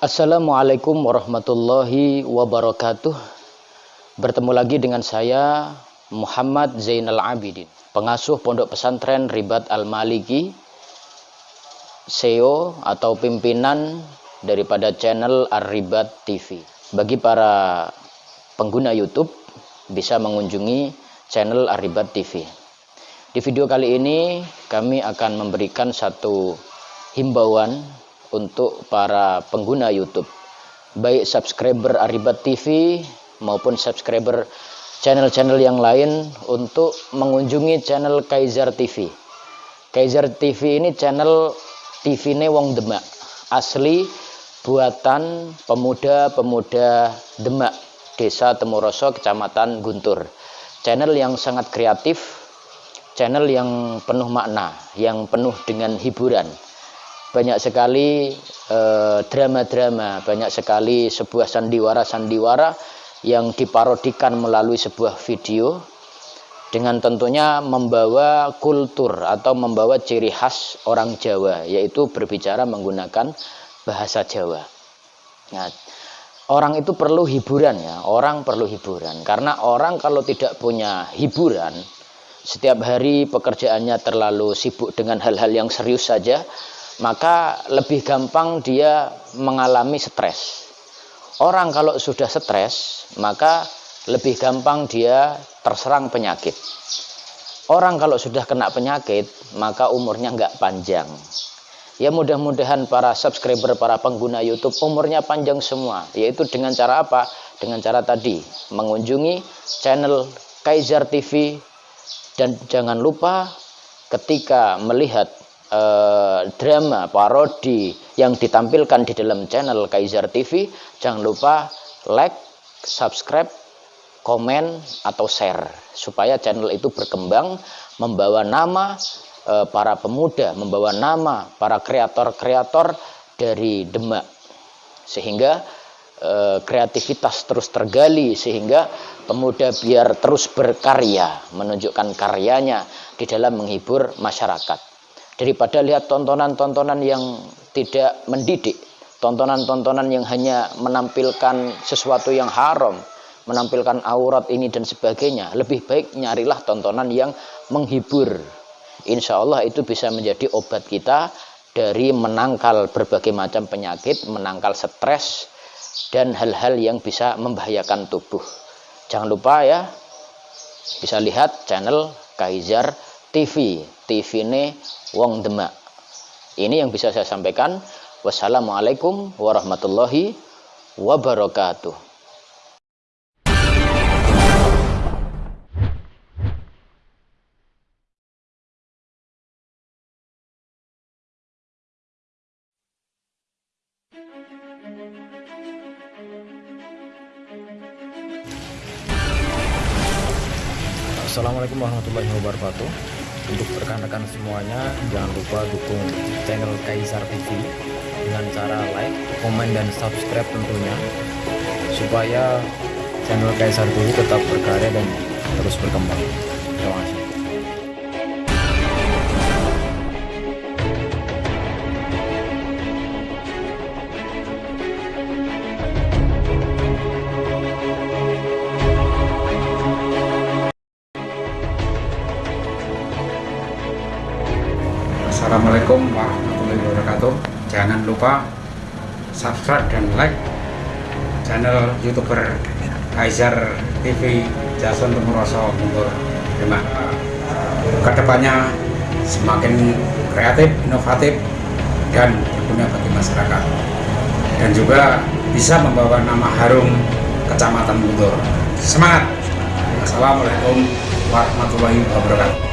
Assalamualaikum warahmatullahi wabarakatuh. Bertemu lagi dengan saya Muhammad Zainal Abidin, pengasuh Pondok Pesantren Ribat Al-Maliki, CEO atau pimpinan daripada channel Ar-Ribat TV. Bagi para pengguna YouTube bisa mengunjungi channel Ar-Ribat TV. Di video kali ini kami akan memberikan satu himbauan untuk para pengguna YouTube. Baik subscriber Aribat TV maupun subscriber channel-channel yang lain untuk mengunjungi channel Kaiser TV Kaiser TV ini channel TV ini Wong Demak. Asli buatan pemuda-pemuda Demak Desa Temoroso Kecamatan Guntur. Channel yang sangat kreatif channel yang penuh makna yang penuh dengan hiburan banyak sekali eh, drama-drama, uh, banyak sekali sebuah sandiwara-sandiwara yang diparodikan melalui sebuah video dengan tentunya membawa kultur atau membawa ciri khas orang Jawa yaitu berbicara menggunakan bahasa Jawa. Nah, orang itu perlu hiburan ya, orang perlu hiburan karena orang kalau tidak punya hiburan setiap hari pekerjaannya terlalu sibuk dengan hal-hal yang serius saja maka lebih gampang dia mengalami stres. Orang kalau sudah stres, maka lebih gampang dia terserang penyakit. Orang kalau sudah kena penyakit, maka umurnya nggak panjang. Ya mudah-mudahan para subscriber, para pengguna YouTube umurnya panjang semua. Yaitu dengan cara apa? Dengan cara tadi, mengunjungi channel Kaiser TV. Dan jangan lupa ketika melihat eh, drama parodi yang ditampilkan di dalam channel Kaiser TV jangan lupa like subscribe komen atau share. Supaya channel itu berkembang membawa nama eh, para pemuda membawa nama para kreator-kreator dari Demak. Sehingga eh, kreativitas terus tergali sehingga pemuda biar terus berkarya menunjukkan karyanya di dalam menghibur masyarakat daripada lihat tontonan-tontonan yang tidak mendidik, tontonan-tontonan yang hanya menampilkan sesuatu yang haram, menampilkan aurat ini dan sebagainya. Lebih baik nyarilah tontonan yang menghibur. Insya Allah itu bisa menjadi obat kita dari menangkal berbagai macam penyakit, menangkal stres, dan hal-hal yang bisa membahayakan tubuh. Jangan lupa ya, bisa lihat channel Kaiser TV. TV ini wong demak. Ini yang bisa saya sampaikan. Wassalamualaikum warahmatullahi wabarakatuh. Assalamualaikum warahmatullahi wabarakatuh untuk rekan-rekan semuanya jangan lupa dukung channel Kaisar TV dengan cara like, komen, dan subscribe tentunya. Supaya channel Kaisar TV tetap berkarya dan terus berkembang Assalamualaikum warahmatullahi wabarakatuh. Jangan lupa subscribe dan like channel youtuber Kaiser TV Jason Temuroso Mundur Demak ke depannya semakin kreatif, inovatif dan berguna bagi masyarakat. Dan juga bisa membawa nama harum Kecamatan Mundur semangat. Assalamualaikum warahmatullahi wabarakatuh